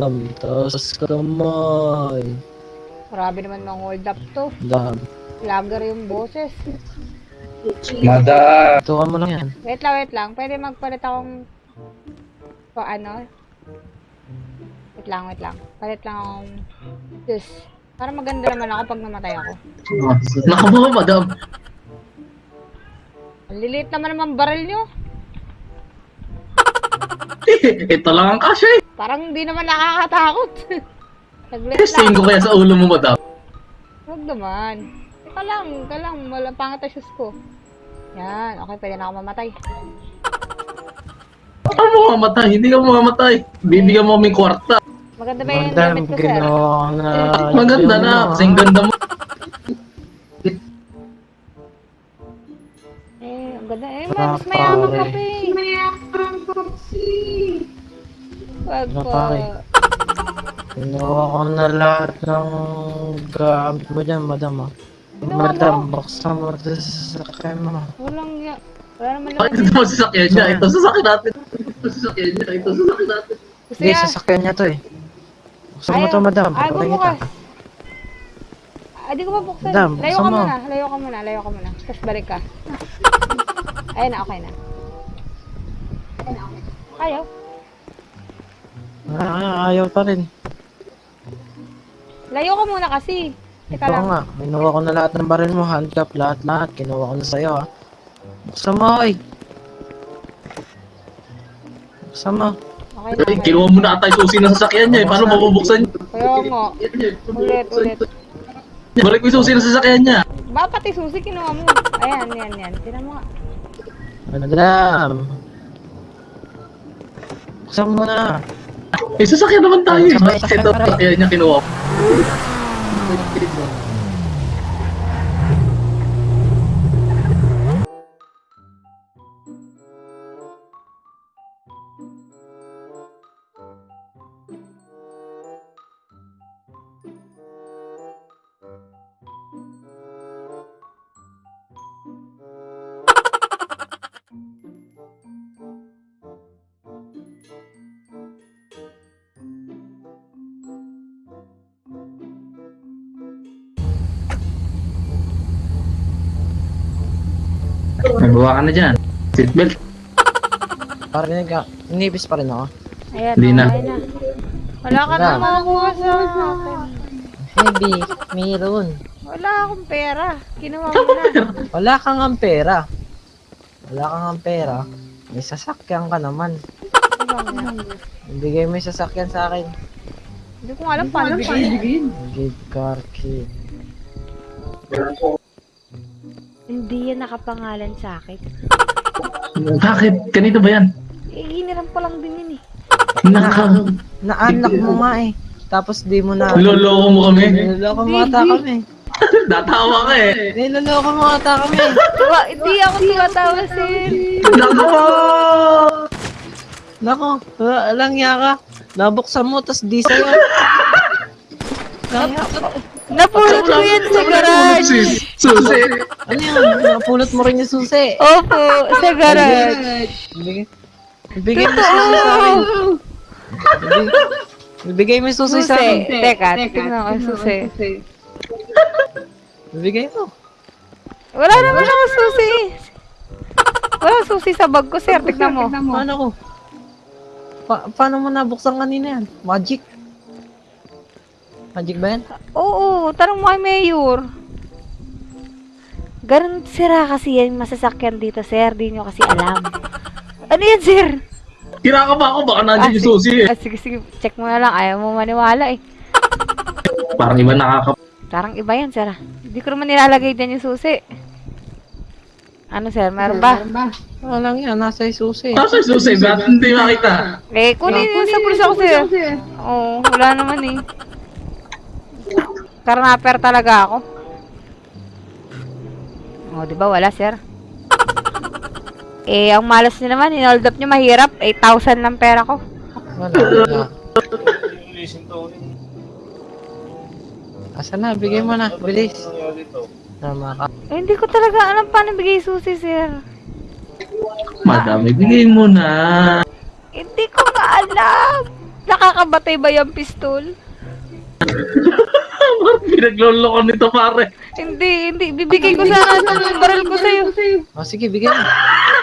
Madam, taas kamay. Grabe naman ng hold up to. Madam, Lager yung boses. Madam. tuwa mo lang yan. Wait lang, wait lang. Pwede magpalit akong... Pa ano? Wait lang, wait lang. Palit lang akong... This. Para maganda naman ako pag namatay ako. Naku mo, madam. Ang liliit naman naman baril nyo. Ito lang ang kasya eh. Parang hindi naman nakakatakot. Saglit Testing lang. ko kaya sa ulo mo, madam. Huwag naman. Teka lang, teka lang. Walang pangat ang shoes ko. Yan, okay, pwede na ako mamatay. Baka mo mamatay, hindi ka mamamatay. Bibigyan mo kaming kwarta. Maganda ba yung Madam, damit ko, sir? ginawa na... Maganda na, kasi ang ganda mo. Eh, ang ganda. Eh, mas mayaman ka pa eh. Mayaman ka Wag Para po. pare. Ko na lahat ng gamit mo dyan, madam ah. Ginawa Madam, mo? buksan mo ito sa sakay mo. Walang ya. Wala naman Bakit naman. ito mo sasakyan niya? Ito sasakyan natin. Ito sasakyan niya. Ito sasakyan natin. Hindi, niya. sasakyan niya to eh. Buksan mo to, madam. Ay, kita. bubukas. Ah, di ko pa buksan. Madam, layo ka mo. muna. Layo ka muna. Layo ka muna. Tapos balik ka. Ayun na, okay na. Ayaw. Ah, ayaw pa rin. Layo ka muna kasi. Teka Ito lang. nga, kinuha ko na lahat ng baril mo, handcuff, lahat-lahat. Kinuha ko na sa'yo ha. Buksan mo, oy. Buksan mo. Okay na, Eh, okay. kinuha mo na ata yung susi ng sasakyan niya eh. Paano mabubuksan niya? Kaya nga. Ulit, ulit. Balik mo yung susi ng sasakyan niya. Ba, pati susi kinuha mo. Ayan, yan, yan. Tinan mo nga. Madam. Buksan mo na. Eh, sasakyan naman tayo eh. Ito sabay. sasakyan niya kinuha ko? Nagawa ka na dyan. Seatbelt. Parinig ka. Inibis pa rin ako. Ayan, Hindi na. Wala ka na Wala. makukuha sa akin. Heavy, mayroon. Wala akong pera. Kinuha mo na. Wala kang ang pera. Wala kang ang pera. May sasakyan ka naman. Ibigay mo yung sasakyan sa akin. Hindi ko nga alam paano. Give car key. Hindi yan nakapangalan sa akin. Bakit? Ganito ba yan? Eh, hiniram pa lang din yun eh. Naka... Naanak mo nga eh. Tapos di mo na... Loloko mo kami. Niloloko mo ata kami. Natawa ka eh. Niloloko mo ata kami. Tuwa, hindi ako tumatawa sir. Nako! Nako, wala lang yaka. Nabuksan mo, tas di sa'yo. Lang yaka. Napulot ko yan sa garage. Susi! Susi! Ano yan? Napulot mo rin yung susi. Opo, sa garage. Ibigay, ibigay mo susi sa akin. Ibigay, ibigay mo susi sa akin. Teka, tingnan ko susi. Ibigay mo. Wala naman ako susi. Wala susi sa bag ko sir. Tignan mo. Paano ko? Pa paano mo nabuksan kanina yan? Magic? Magic ba yan? Oo, tanong mo kay Mayor. Ganun sira kasi yan masasakyan dito, sir. Di nyo kasi alam. Ano yan, sir? Tira ka ba ako? Baka nandiyan yung sige- susi eh. Ah, sige, sige. Check mo na lang. Ayaw mo maniwala eh. Parang iba nakaka... Parang iba yan, sir. Hindi ko naman nilalagay dyan yung susi. Ano, sir? Meron ba? Wala lang yan, nasa yung susi. Nasa yung susi? Ba't hindi makita? Eh, kunin yun sa bulsa ko, sir. Oo, wala naman eh. Karnaper talaga ako. Oh, di ba? Wala, sir. Eh, ang malas niyo naman, in-hold up niyo mahirap. 8,000 lang pera ko. Wala, wala. Asa na? Bigay mo na. Bilis. Tama ka. Eh, hindi ko talaga alam paano bigay susi, sir. Madam, ibigay mo na. Hindi ko nga alam. Nakakabatay ba yung pistol? Pinagloloko nito pare. Hindi, hindi. Bibigay ko sana ng baril ko sa'yo. O sige, bigyan mo.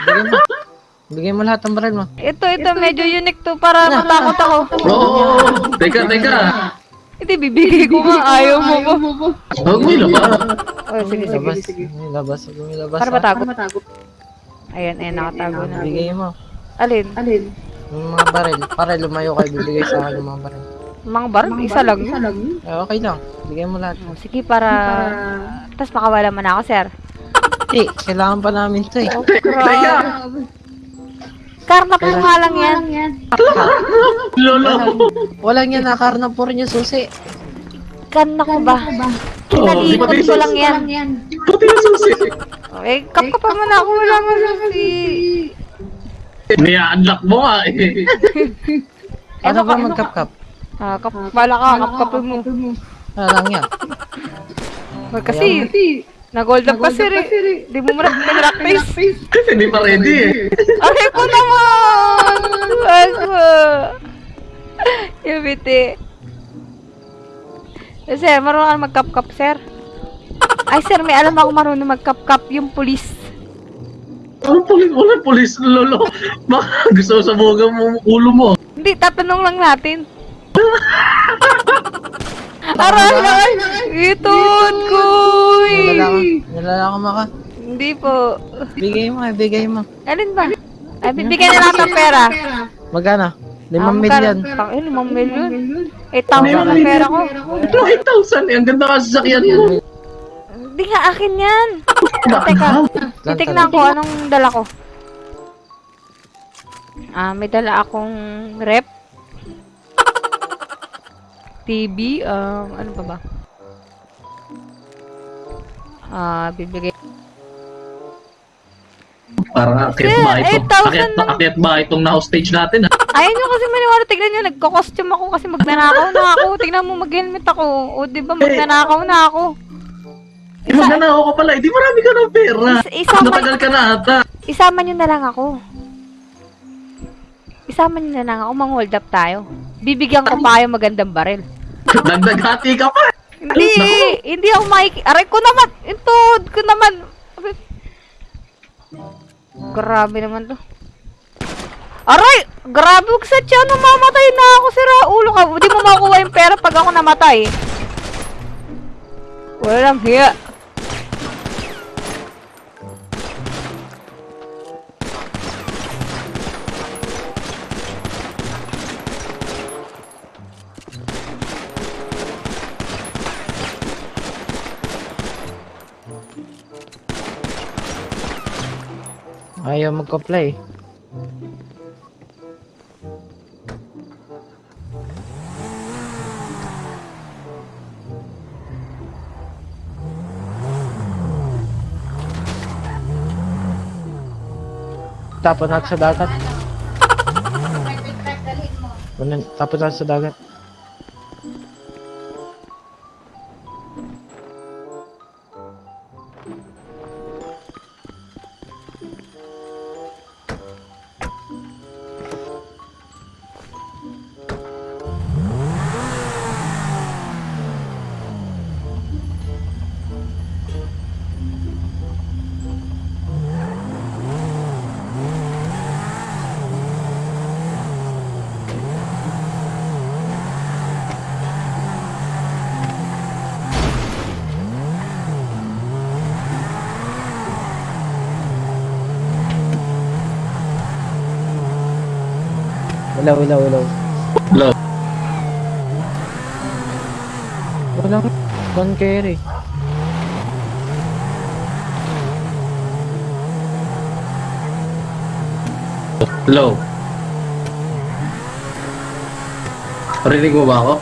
Bigyan mo. Bigyan mo lahat ng baril mo. Ito, ito. Medyo unique to para matakot ako. Oo. Teka, teka. Hindi, bibigay ko nga. Ayaw mo ko. Huwag mo ilabas. Oh, sige, sige. Labas. May labas. May labas. Para ah. matago. Ayan, ayan. Nakatago na. Bigay mo. Alin? Yung mga baril. Para lumayo kayo, bibigay sa akin yung mga baril. Mga baril? Isa lang. yun. Eh, okay lang. Bigay mo lahat. Oh, sige, para... Tapos makawala mo na ako, sir. Eh, kailangan pa namin to eh. Teka. Karna po nga lang yan. Lolo. Walang yan, nakarna po rin yung susi. Karna ko ba? Kinalikot ko lang yan. Pati yung susi. Eh, kap ka pa man ako. Wala mo si... Niya-unlock mo nga eh. Ano ba magkap-kap? Ah, kap... Bala ka, kap mo. Ano lang yan? Wag kasi, nag-hold up kasi rin. Di mo mo pinractice. Kasi hindi pa ready eh. Ay ko naman! Wag mo. Yung biti. Eh, sir, marunong ka mag-cup-cup, sir? Ay, sir, may alam ako marunong mag-cup-cup yung pulis. Walang pulis, walang pulis, lolo. Baka gusto mo sabugan mo ulo mo. Hindi, tatanong lang natin. Aray, aray! Itod ko! Nilalaka. Nilalaka maka. Hindi po. Bigay mo, eh, bigay mo. Alin ba? Ay, bibigyan na lang ng pera. Magkano? Ah, Limang magkano? milyon. Tang- eh, limang milyon. 8,000 ang pera ko. Ito, 8,000 eh. Ang ganda kasi sasakyan mo. Hindi nga akin yan. Teka, titignan ko anong dala ko. Ah, may dala akong rep. TV, um, ano pa ba? Ah, bibigay. Parang akit ba ito? 8,000 Akit, akit ba itong na-hostage natin? ah? Ayaw nyo kasi maniwala, tignan nyo, nagko-costume ako kasi magnanakaw na ako. Tignan mo, mag-helmet ako. O, di ba, magnanakaw na ako. Eh, magnanakaw ka pala. Hindi marami ka ng pera. Is- isama- Natagal ka na ata. Isama nyo na lang ako. Isama nyo na lang ako, mang-hold up tayo. Bibigyan ko pa kayo magandang baril. Dagdag hati ka pa. Hindi, hindi ako makiki... Aray ko naman! Intod ko naman! Grabe naman to. Aray! Grabe, huwag sa tiyan. Namamatay na ako, sira ulo ka. Hindi mo makuha yung pera pag ako namatay. Walang hiya. Ayaw magka-play. Tapon natin sa dagat. Tapon natin sa dagat. Ilaw, ilaw, ilaw. Hello. Walang gun carry. Hello. Parinig mo ba ako?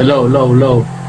Low, low, low.